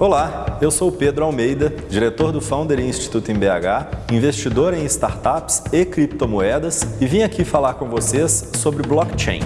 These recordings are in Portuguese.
Olá, eu sou Pedro Almeida, diretor do Founder Institute em BH, investidor em startups e criptomoedas e vim aqui falar com vocês sobre blockchain.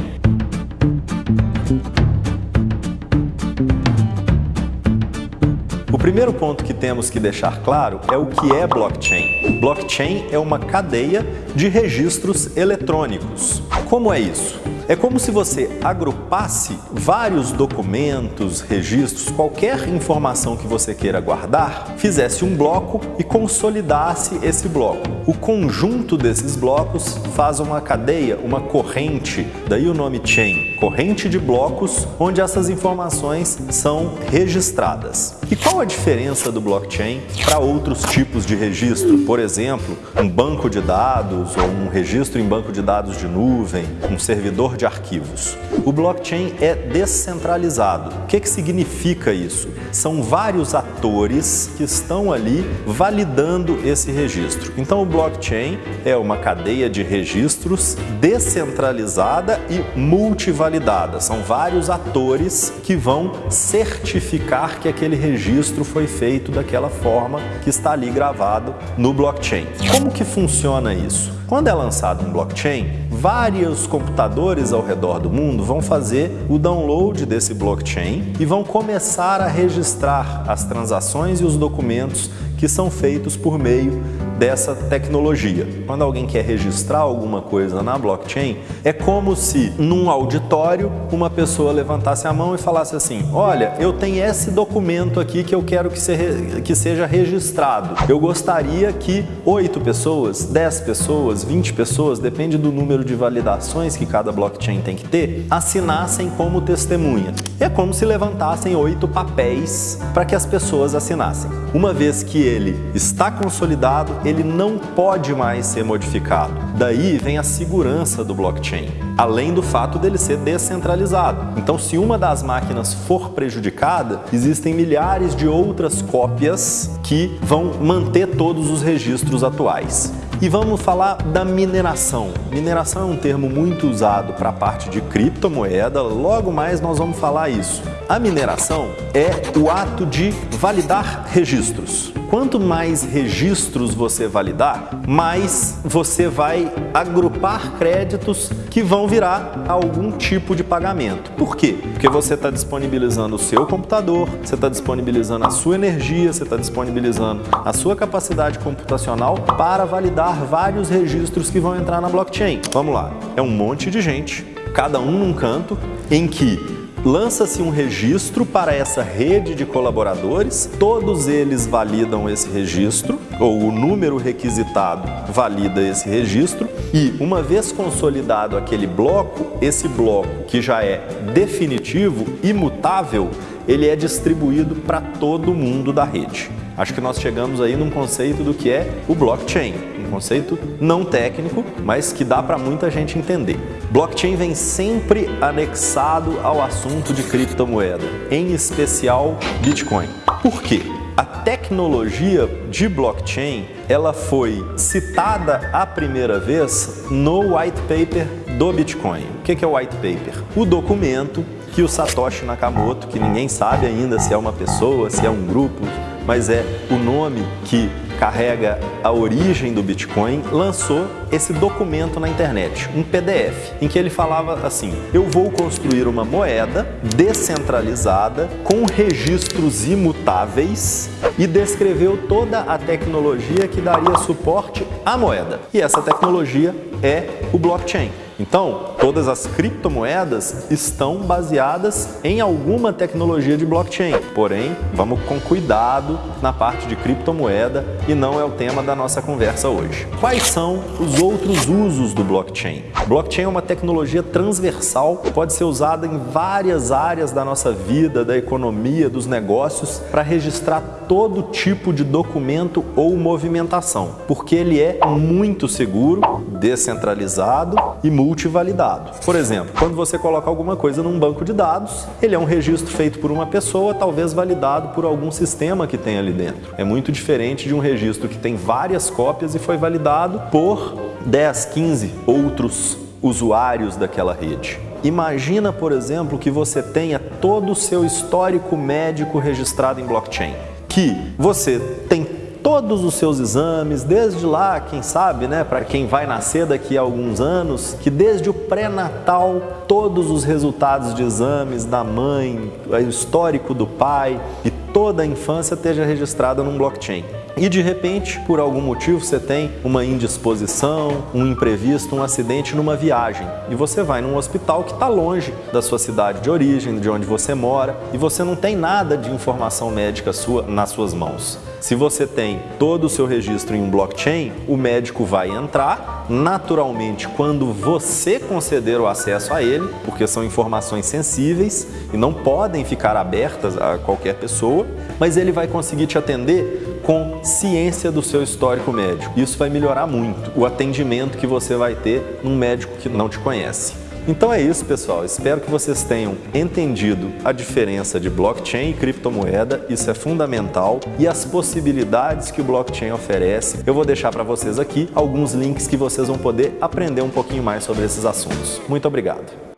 O primeiro ponto que temos que deixar claro é o que é blockchain. Blockchain é uma cadeia de registros eletrônicos. Como é isso? É como se você agrupasse vários documentos, registros, qualquer informação que você queira guardar, fizesse um bloco e consolidasse esse bloco. O conjunto desses blocos faz uma cadeia, uma corrente, daí o nome chain, corrente de blocos onde essas informações são registradas. E qual a diferença do blockchain para outros tipos de registro? Por exemplo, um banco de dados ou um registro em banco de dados de nuvem, um servidor de arquivos. O blockchain é descentralizado. O que, que significa isso? São vários atores que estão ali validando esse registro. Então o blockchain é uma cadeia de registros descentralizada e multivalidada. São vários atores que vão certificar que aquele registro foi feito daquela forma que está ali gravado no blockchain. Como que funciona isso? Quando é lançado um blockchain, vários computadores ao redor do mundo vão fazer o download desse blockchain e vão começar a registrar as transações e os documentos que são feitos por meio dessa tecnologia. Quando alguém quer registrar alguma coisa na blockchain, é como se num auditório uma pessoa levantasse a mão e falasse assim: Olha, eu tenho esse documento aqui que eu quero que, se, que seja registrado. Eu gostaria que oito pessoas, dez pessoas, vinte pessoas, depende do número de validações que cada blockchain tem que ter, assinassem como testemunha. É como se levantassem oito papéis para que as pessoas assinassem. Uma vez que ele está consolidado, ele não pode mais ser modificado. Daí vem a segurança do blockchain, além do fato dele ser descentralizado. Então, se uma das máquinas for prejudicada, existem milhares de outras cópias que vão manter todos os registros atuais. E vamos falar da mineração. Mineração é um termo muito usado para a parte de criptomoeda, logo mais nós vamos falar isso. A mineração é o ato de validar registros. Quanto mais registros você validar, mais você vai agrupar créditos que vão virar algum tipo de pagamento. Por quê? Porque você está disponibilizando o seu computador, você está disponibilizando a sua energia, você está disponibilizando a sua capacidade computacional para validar vários registros que vão entrar na blockchain. Vamos lá, é um monte de gente, cada um num canto, em que lança-se um registro para essa rede de colaboradores, todos eles validam esse registro, ou o número requisitado valida esse registro, e uma vez consolidado aquele bloco, esse bloco que já é definitivo, imutável, ele é distribuído para todo mundo da rede. Acho que nós chegamos aí num conceito do que é o blockchain, um conceito não técnico, mas que dá para muita gente entender. Blockchain vem sempre anexado ao assunto de criptomoeda, em especial Bitcoin. Por quê? A tecnologia de blockchain ela foi citada a primeira vez no white paper do Bitcoin. O que é o white paper? O documento que o Satoshi Nakamoto, que ninguém sabe ainda se é uma pessoa, se é um grupo, mas é o nome que carrega a origem do Bitcoin, lançou esse documento na internet, um PDF, em que ele falava assim: eu vou construir uma moeda descentralizada com registros imutáveis e descreveu toda a tecnologia que daria suporte à moeda. E essa tecnologia é o blockchain. Então, todas as criptomoedas estão baseadas em alguma tecnologia de blockchain. Porém, vamos com cuidado na parte de criptomoeda e não é o tema da nossa conversa hoje. Quais são os outros usos do blockchain? Blockchain é uma tecnologia transversal, pode ser usada em várias áreas da nossa vida, da economia, dos negócios, para registrar todo tipo de documento ou movimentação, porque ele é muito seguro, descentralizado e multivalidado. Por exemplo, quando você coloca alguma coisa num banco de dados, ele é um registro feito por uma pessoa, talvez validado por algum sistema que tem ali dentro. É muito diferente de um registro que tem várias cópias e foi validado por 10, 15 outros usuários daquela rede. Imagina, por exemplo, que você tenha todo o seu histórico médico registrado em blockchain. Que você tem todos os seus exames, desde lá, quem sabe, né, para quem vai nascer daqui a alguns anos, que desde o pré-natal, todos os resultados de exames da mãe, o histórico do pai e toda a infância esteja registrada num blockchain. E de repente, por algum motivo, você tem uma indisposição, um imprevisto, um acidente numa viagem e você vai num hospital que está longe da sua cidade de origem, de onde você mora e você não tem nada de informação médica sua nas suas mãos. Se você tem todo o seu registro em um blockchain, o médico vai entrar, naturalmente, quando você conceder o acesso a ele, porque são informações sensíveis e não podem ficar abertas a qualquer pessoa, mas ele vai conseguir te atender com ciência do seu histórico médico. Isso vai melhorar muito o atendimento que você vai ter num médico que não te conhece. Então é isso, pessoal. Espero que vocês tenham entendido a diferença de blockchain e criptomoeda. Isso é fundamental e as possibilidades que o blockchain oferece. Eu vou deixar para vocês aqui alguns links que vocês vão poder aprender um pouquinho mais sobre esses assuntos. Muito obrigado.